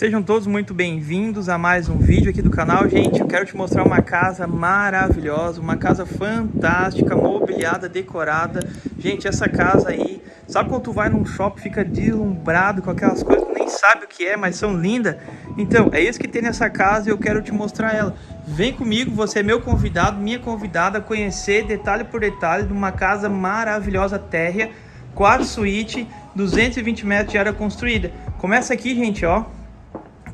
Sejam todos muito bem-vindos a mais um vídeo aqui do canal. Gente, eu quero te mostrar uma casa maravilhosa, uma casa fantástica, mobiliada, decorada. Gente, essa casa aí, sabe quando tu vai num shopping fica deslumbrado com aquelas coisas, nem sabe o que é, mas são lindas? Então, é isso que tem nessa casa e eu quero te mostrar ela. Vem comigo, você é meu convidado, minha convidada a conhecer detalhe por detalhe de uma casa maravilhosa térrea, quatro suíte, 220 metros de área construída. Começa aqui, gente, ó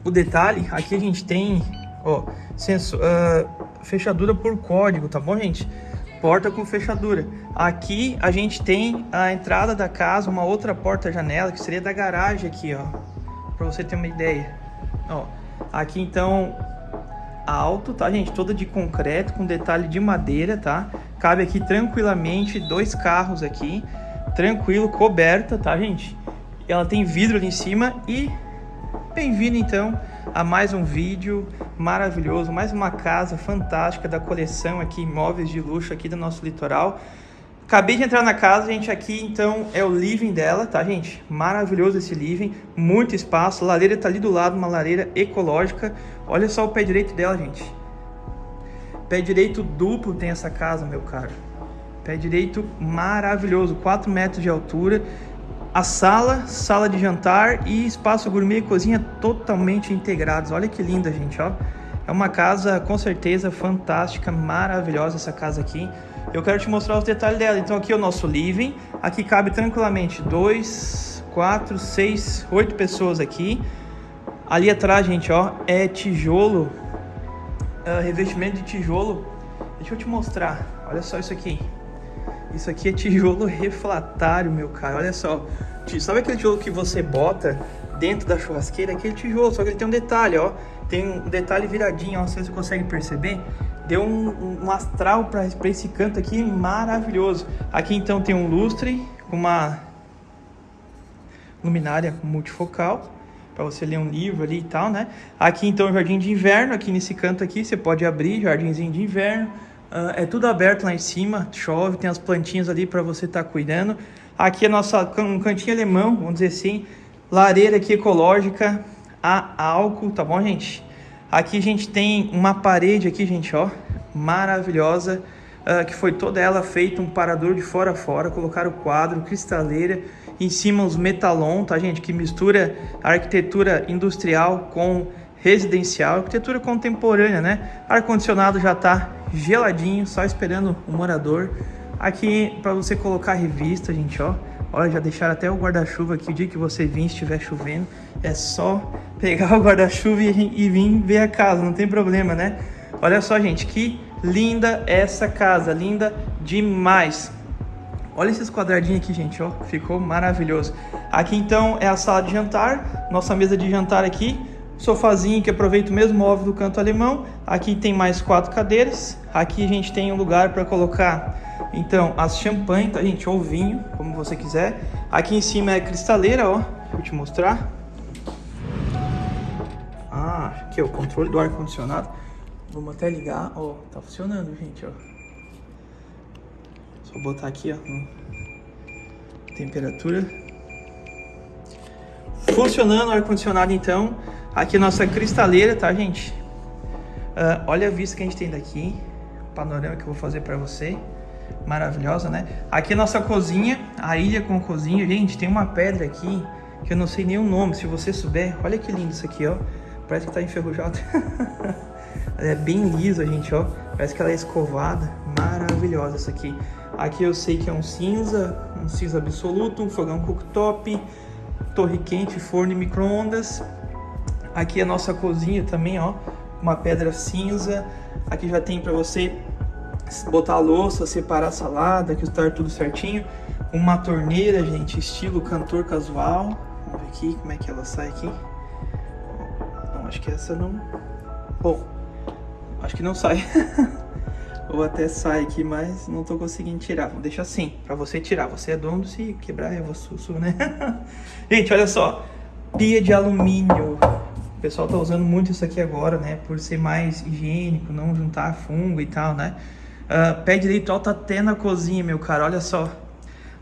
o detalhe, aqui a gente tem, ó, sensor, uh, fechadura por código, tá bom, gente? Porta com fechadura. Aqui a gente tem a entrada da casa, uma outra porta-janela, que seria da garagem aqui, ó. Pra você ter uma ideia. Ó, aqui então, alto, tá, gente? Toda de concreto, com detalhe de madeira, tá? Cabe aqui tranquilamente dois carros aqui. Tranquilo, coberta, tá, gente? Ela tem vidro ali em cima e Bem-vindo então a mais um vídeo maravilhoso, mais uma casa fantástica da coleção aqui, imóveis de luxo aqui do nosso litoral. Acabei de entrar na casa, gente, aqui então é o living dela, tá gente? Maravilhoso esse living, muito espaço, a lareira tá ali do lado, uma lareira ecológica. Olha só o pé direito dela, gente. Pé direito duplo tem essa casa, meu caro. Pé direito maravilhoso, 4 metros de altura, a sala, sala de jantar e espaço gourmet e cozinha totalmente integrados. Olha que linda, gente, ó. É uma casa com certeza fantástica, maravilhosa essa casa aqui. Eu quero te mostrar os detalhes dela. Então aqui é o nosso living. Aqui cabe tranquilamente dois, quatro, seis, oito pessoas aqui. Ali atrás, gente, ó, é tijolo, uh, revestimento de tijolo. Deixa eu te mostrar. Olha só isso aqui. Isso aqui é tijolo refratário, meu cara. Olha só. Sabe aquele tijolo que você bota dentro da churrasqueira? Aquele tijolo, só que ele tem um detalhe, ó. Tem um detalhe viradinho, ó. Você consegue perceber? Deu um, um astral para esse canto aqui maravilhoso. Aqui então tem um lustre uma luminária multifocal para você ler um livro ali e tal, né? Aqui então jardim de inverno, aqui nesse canto aqui você pode abrir jardinzinho de inverno. Uh, é tudo aberto lá em cima, chove, tem as plantinhas ali para você estar tá cuidando. Aqui é nossa, um cantinho alemão, vamos dizer assim, lareira aqui ecológica, a álcool, tá bom, gente? Aqui a gente tem uma parede aqui, gente, ó, maravilhosa, uh, que foi toda ela feita um parador de fora a fora, colocaram quadro, cristaleira, em cima os metalon, tá, gente? Que mistura arquitetura industrial com residencial, arquitetura contemporânea, né? Ar-condicionado já tá geladinho, só esperando o morador. Aqui para você colocar revista, gente, ó. Olha, já deixaram até o guarda-chuva aqui. O dia que você vir, estiver chovendo, é só pegar o guarda-chuva e, e vir ver a casa, não tem problema, né? Olha só, gente, que linda essa casa, linda demais. Olha esses quadradinhos aqui, gente, ó, ficou maravilhoso. Aqui então é a sala de jantar, nossa mesa de jantar aqui, sofazinho que aproveita o mesmo móvel do canto alemão. Aqui tem mais quatro cadeiras. Aqui a gente tem um lugar para colocar então as champanhe, tá gente? Ou vinho, como você quiser. Aqui em cima é cristaleira, ó. Vou te mostrar. Ah, aqui é o controle do ar condicionado. Vamos até ligar, ó. Tá funcionando, gente, ó. Só botar aqui, ó. Temperatura. Funcionando o ar condicionado então. Aqui nossa cristaleira, tá, gente? Uh, olha a vista que a gente tem daqui. Panorama que eu vou fazer para você. Maravilhosa, né? Aqui nossa cozinha, a ilha com cozinha. Gente, tem uma pedra aqui que eu não sei nem o nome. Se você souber, olha que lindo isso aqui, ó. Parece que tá enferrujado. é bem lisa, gente, ó. Parece que ela é escovada. Maravilhosa essa aqui. Aqui eu sei que é um cinza, um cinza absoluto, um fogão cooktop, torre quente, forno e micro-ondas. Aqui a nossa cozinha também, ó, uma pedra cinza. Aqui já tem para você botar a louça, separar a salada, que está tudo certinho. Uma torneira, gente, estilo cantor casual. Vamos ver aqui como é que ela sai aqui. Não, acho que essa não... Bom, acho que não sai. Ou até sai aqui, mas não tô conseguindo tirar. Vou deixar assim, pra você tirar. Você é dono, se quebrar é você, né? gente, olha só. Pia de alumínio. O pessoal tá usando muito isso aqui agora, né? Por ser mais higiênico, não juntar fungo e tal, né? Uh, pé direito alto até na cozinha, meu cara, olha só.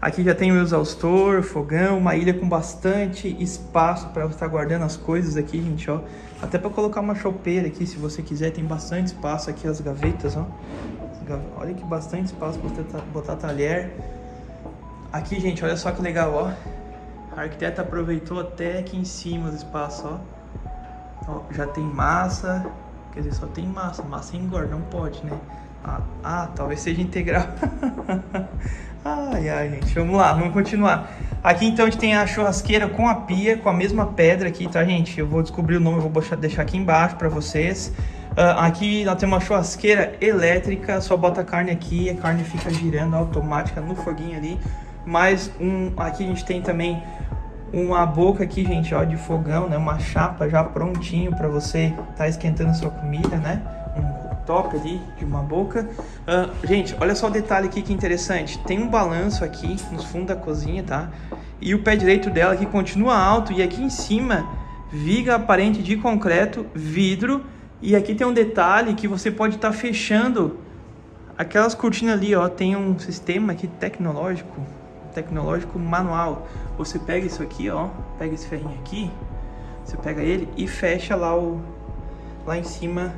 Aqui já tem o exaustor, fogão, uma ilha com bastante espaço para estar tá guardando as coisas aqui, gente, ó. Até para colocar uma chopeira aqui, se você quiser, tem bastante espaço aqui, as gavetas, ó. Olha que bastante espaço para botar talher. Aqui, gente, olha só que legal, ó. A arquiteta aproveitou até aqui em cima do espaço, ó. Já tem massa, quer dizer, só tem massa. Massa engorda, não pode, né? Ah, ah talvez seja integral. ai, ai, gente, vamos lá, vamos continuar. Aqui, então, a gente tem a churrasqueira com a pia, com a mesma pedra aqui, tá, gente? Eu vou descobrir o nome, eu vou deixar aqui embaixo para vocês. Uh, aqui nós temos uma churrasqueira elétrica, só bota a carne aqui, a carne fica girando automática no foguinho ali. Mais um, aqui a gente tem também uma boca aqui, gente, ó, de fogão, né? Uma chapa já prontinho para você tá esquentando sua comida, né? Um top ali de uma boca. Uh, gente, olha só o detalhe aqui que interessante. Tem um balanço aqui no fundo da cozinha, tá? E o pé direito dela aqui continua alto e aqui em cima viga aparente de concreto, vidro e aqui tem um detalhe que você pode estar tá fechando aquelas cortinas ali, ó, tem um sistema aqui tecnológico, tecnológico manual. Você pega isso aqui, ó, pega esse ferrinho aqui, você pega ele e fecha lá o lá em cima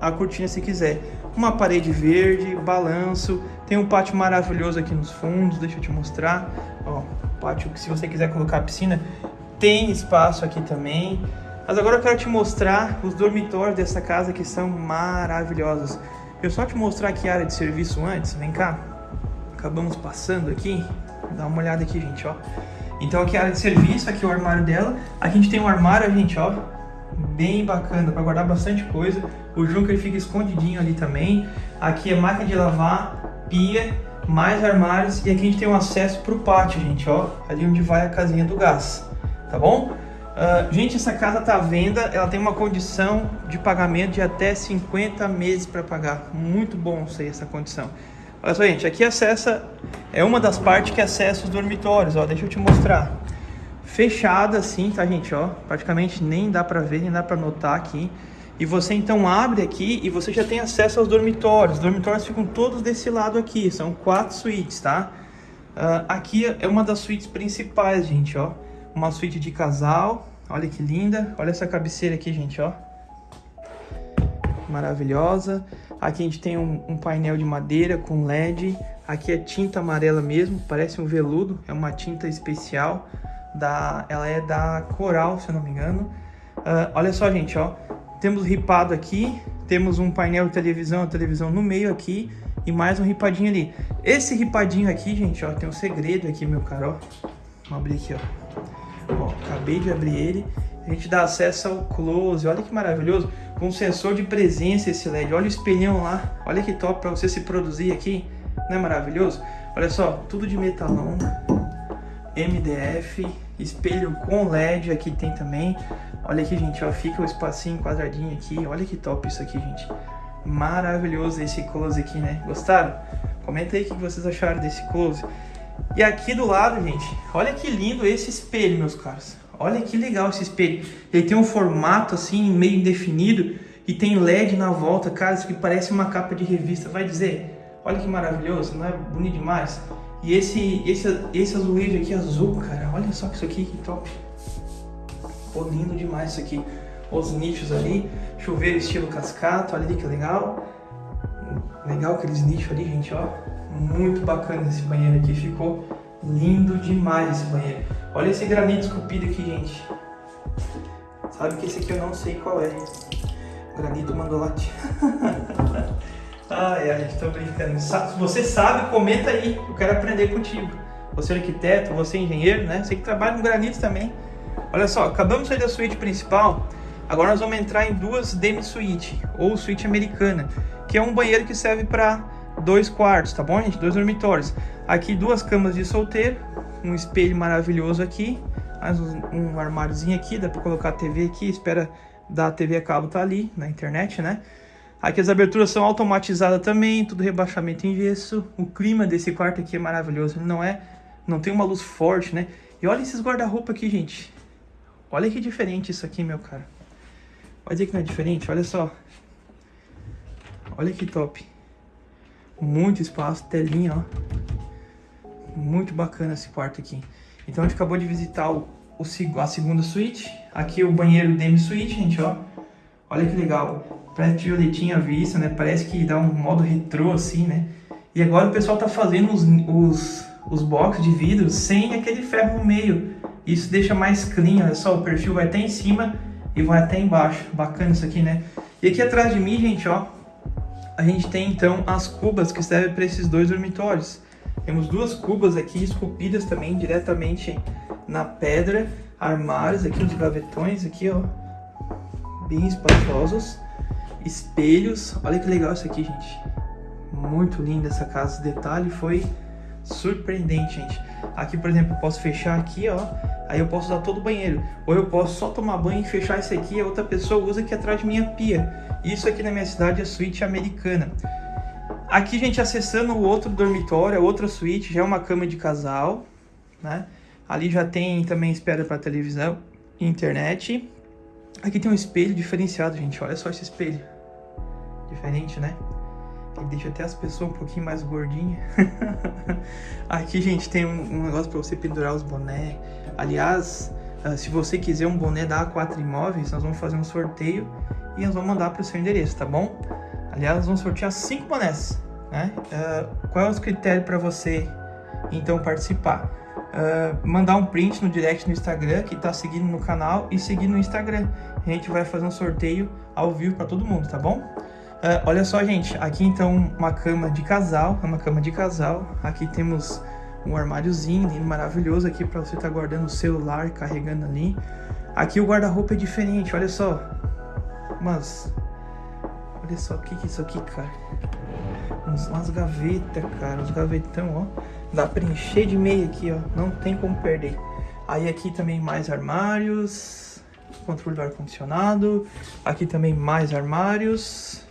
a cortina se quiser. Uma parede verde, balanço, tem um pátio maravilhoso aqui nos fundos, deixa eu te mostrar. Ó, pátio que se você quiser colocar piscina, tem espaço aqui também. Mas agora eu quero te mostrar os dormitórios dessa casa que são maravilhosos. Eu só te mostrar aqui a área de serviço antes, vem cá. Acabamos passando aqui, dá uma olhada aqui, gente, ó. Então aqui é a área de serviço, aqui é o armário dela. Aqui a gente tem um armário, gente, ó, bem bacana para guardar bastante coisa. O Junker fica escondidinho ali também. Aqui é máquina de lavar, pia, mais armários e aqui a gente tem um acesso para o pátio, gente, ó, ali onde vai a casinha do gás, tá bom? Uh, gente, essa casa está à venda, ela tem uma condição de pagamento de até 50 meses para pagar. Muito bom isso aí, essa condição. Olha só, gente, aqui acessa, é uma das partes que acessa os dormitórios, ó, deixa eu te mostrar. Fechada assim, tá, gente, ó, praticamente nem dá para ver, nem dá para notar aqui. E você então abre aqui e você já tem acesso aos dormitórios. Os dormitórios ficam todos desse lado aqui, são quatro suítes, tá? Uh, aqui é uma das suítes principais, gente, ó uma suíte de casal. Olha que linda. Olha essa cabeceira aqui, gente, ó. Maravilhosa. Aqui a gente tem um, um, painel de madeira com LED. Aqui é tinta amarela mesmo, parece um veludo. É uma tinta especial. Da, ela é da Coral, se eu não me engano. Uh, olha só, gente, ó. Temos ripado aqui. Temos um painel de televisão, a televisão no meio aqui. E mais um ripadinho ali. Esse ripadinho aqui, gente, ó, tem um segredo aqui, meu caro, ó. Vamos abrir aqui, ó. Ó, acabei de abrir ele. A gente dá acesso ao close. Olha que maravilhoso. Com sensor de presença esse LED. Olha o espelhão lá. Olha que top para você se produzir aqui. Não é maravilhoso? Olha só, tudo de metalão. MDF. Espelho com LED aqui tem também. Olha aqui, gente, ó. Fica o espacinho quadradinho aqui. Olha que top isso aqui, gente. Maravilhoso esse close aqui, né? Gostaram? Comenta aí o que vocês acharam desse close. E aqui do lado, gente, olha que lindo esse espelho, meus caros. Olha que legal esse espelho. Ele tem um formato assim, meio indefinido, e tem LED na volta, cara, isso que parece uma capa de revista. Vai dizer, olha que maravilhoso, não é bonito demais? E esse, esse, esse azulejo aqui azul, cara, olha só isso aqui, que top. Ficou lindo demais isso aqui. Os nichos ali, chuveiro estilo cascata, olha ali que legal. Legal aqueles nichos ali, gente, ó. Muito bacana esse banheiro aqui, ficou lindo demais esse banheiro. Olha esse granito esculpido aqui, gente. Sabe que esse aqui eu não sei qual é. Granito mandolate. ai, ai, tô brincando. Se você sabe, comenta aí. Eu quero aprender contigo. Você é arquiteto, você é engenheiro, né? Você que trabalha com granito também. Olha só, acabamos de sair da suíte principal. Agora nós vamos entrar em duas demi-suíte, ou suíte americana, que é um banheiro que serve para dois quartos, tá bom, gente? Dois dormitórios. Aqui duas camas de solteiro, um espelho maravilhoso aqui, mais um, um armáriozinho aqui, dá para colocar a TV aqui, espera da TV a cabo tá ali na internet, né? Aqui as aberturas são automatizadas também, tudo rebaixamento em gesso. O clima desse quarto aqui é maravilhoso, não é, não tem uma luz forte, né? E olha esses guarda-roupa aqui, gente. Olha que diferente isso aqui, meu cara. Pode dizer que não é diferente, olha só. Olha que top. Muito espaço, telinha, ó. Muito bacana esse quarto aqui. Então a gente acabou de visitar o, o a segunda suíte. Aqui o banheiro demi suíte, gente, ó. Olha que legal. Parece violetinha vista, né? Parece que dá um modo retrô assim, né? E agora o pessoal tá fazendo os, os, os boxes de vidro sem aquele ferro no meio. Isso deixa mais clean, olha só, o perfil vai até em cima e vai até embaixo. Bacana isso aqui, né? E aqui atrás de mim, gente, ó, a gente tem então as cubas que servem para esses dois dormitórios. Temos duas cubas aqui esculpidas também diretamente na pedra, armários aqui, os gavetões aqui, ó, bem espaçosos, espelhos. Olha que legal isso aqui, gente. Muito linda essa casa, detalhe foi surpreendente, gente. Aqui, por exemplo, eu posso fechar aqui, ó, aí eu posso usar todo o banheiro. Ou eu posso só tomar banho e fechar esse aqui, a outra pessoa usa aqui atrás de minha pia. Isso aqui na minha cidade é suíte americana. Aqui, gente, acessando o outro dormitório, a outra suíte, já é uma cama de casal, né? Ali já tem também espera para televisão e internet. Aqui tem um espelho diferenciado, gente. Olha só esse espelho. Diferente, né? Ele deixa até as pessoas um pouquinho mais gordinhas. Aqui, gente, tem um, um negócio para você pendurar os bonés. Aliás, uh, se você quiser um boné da A4 Imóveis, nós vamos fazer um sorteio e nós vamos mandar para o seu endereço, tá bom? Aliás, vamos sortear cinco bonés, né? Uh, qual é o critério para você, então, participar? Uh, mandar um print no direct no Instagram, que está seguindo no canal, e seguir no Instagram. A gente vai fazer um sorteio ao vivo para todo mundo, tá bom? Uh, olha só, gente, aqui então uma cama de casal, é uma cama de casal. Aqui temos um armáriozinho maravilhoso aqui para você estar tá guardando o celular, carregando ali. Aqui o guarda-roupa é diferente, olha só. Mas, olha só, o que, que é isso aqui, cara? Uns, umas gavetas, cara, uns gavetão, ó. Dá pra encher de meia aqui, ó, não tem como perder. Aí aqui também mais armários, controle do ar-condicionado. Aqui também mais armários.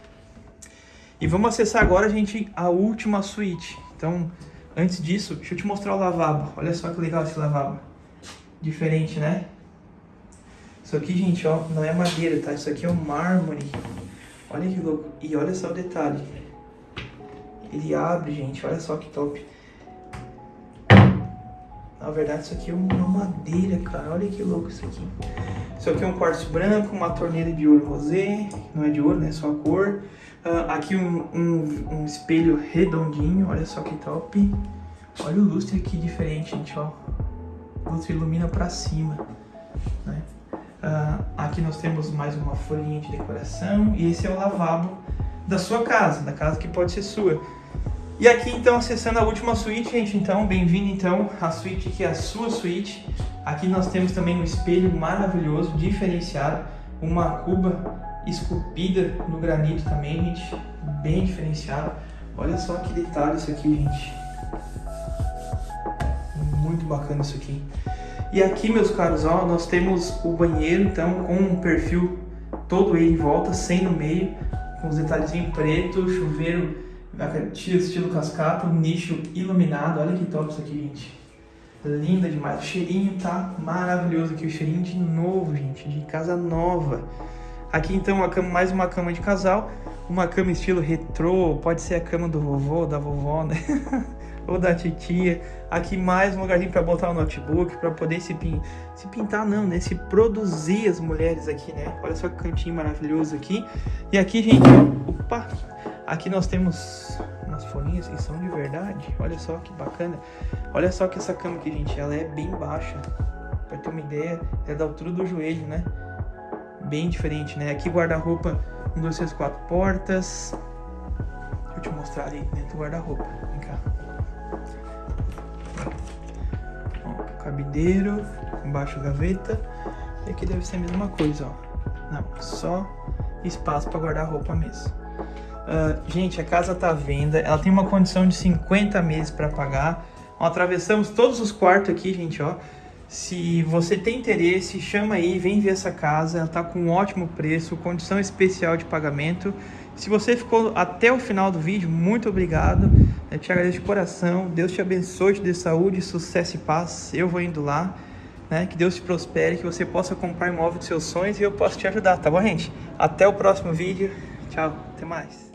E vamos acessar agora, gente, a última suíte. Então, antes disso, deixa eu te mostrar o lavabo. Olha só que legal esse lavabo. Diferente, né? Isso aqui, gente, ó, não é madeira, tá? Isso aqui é um mármore. Olha que louco. E olha só o detalhe. Ele abre, gente. Olha só que top. Na verdade, isso aqui é uma madeira, cara. Olha que louco isso aqui. Isso aqui é um quartzo branco, uma torneira de ouro rosé. Não é de ouro, né? Só a cor. Uh, aqui um, um, um, espelho redondinho, olha só que top. Olha o lustre aqui diferente, gente, ó. O lustre ilumina pra cima, né? Uh, aqui nós temos mais uma folhinha de decoração e esse é o lavabo da sua casa, da casa que pode ser sua. E aqui então acessando a última suíte, gente, então bem-vindo então à suíte que é a sua suíte. Aqui nós temos também um espelho maravilhoso, diferenciado, uma cuba esculpida no granito também, gente. Bem diferenciado. Olha só que detalhe isso aqui, gente. Muito bacana isso aqui. E aqui, meus caros, ó, nós temos o banheiro, então, com um perfil todo ele em volta, sem no meio, com os detalhezinhos preto, chuveiro estilo cascata, nicho iluminado. Olha que top isso aqui, gente. Linda demais. O cheirinho tá maravilhoso aqui, o cheirinho de novo, gente, de casa nova. Aqui então uma cama, mais uma cama de casal, uma cama estilo retrô, pode ser a cama do vovô, da vovó, né? ou da titia. Aqui mais um lugarzinho para botar o notebook, para poder se, pin... se pintar não, né? Se produzir as mulheres aqui, né? Olha só que cantinho maravilhoso aqui. E aqui, gente, opa, aqui nós temos umas folhinhas que são de verdade. Olha só que bacana. Olha só que essa cama aqui, gente, ela é bem baixa. Para ter uma ideia, é da altura do joelho, né? bem diferente, né? Aqui guarda-roupa, um, dois, três, quatro portas. Deixa eu te mostrar ali dentro do guarda-roupa. Cabideiro, embaixo gaveta. E aqui deve ser a mesma coisa, ó. Não, só espaço para guardar roupa mesmo. Uh, gente, a casa tá à venda. Ela tem uma condição de 50 meses para pagar. Ó, atravessamos todos os quartos aqui, gente, ó. Se você tem interesse, chama aí, vem ver essa casa, ela está com um ótimo preço, condição especial de pagamento. Se você ficou até o final do vídeo, muito obrigado. Eu te agradeço de coração. Deus te abençoe, te dê saúde, sucesso e paz. Eu vou indo lá. Né? Que Deus te prospere, que você possa comprar imóvel dos seus sonhos e eu posso te ajudar, tá bom, gente? Até o próximo vídeo. Tchau, até mais.